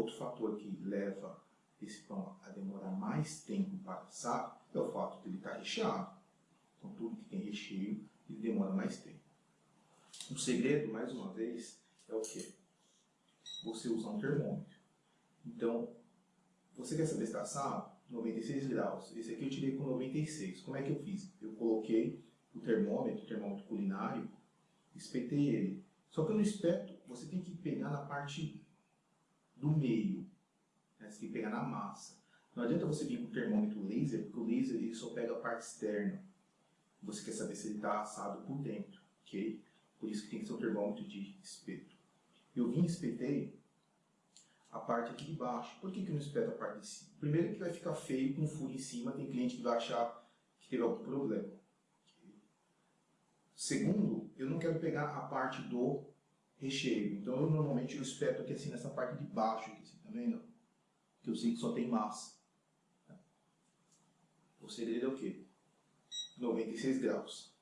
outro fator que leva esse pão a demorar mais tempo para assar é o fato de ele estar recheado. Então tudo que tem recheio, ele demora mais tempo. O segredo, mais uma vez, é o que? Você usar um termômetro. Então, você quer saber se está assado? 96 graus. Esse aqui eu tirei com 96. Como é que eu fiz? Eu coloquei o termômetro, o termômetro culinário, espetei ele. Só que no espeto, você tem que pegar na parte do meio. Né? Você tem que pegar na massa. Não adianta você vir com o termômetro laser, porque o laser ele só pega a parte externa. Você quer saber se ele está assado por dentro, ok? Por isso que tem que ser um termômetro de espeto. Eu vim e espetei a parte aqui de baixo. Por que, que eu não espeto a parte de cima? Primeiro que vai ficar feio com furo em cima, tem cliente que vai achar que teve algum problema. Segundo, eu não quero pegar a parte do recheio. Então eu normalmente eu espeto aqui assim nessa parte de baixo, aqui, assim, tá vendo? Que eu sei que só tem massa. O segredo é o quê? 96 graus.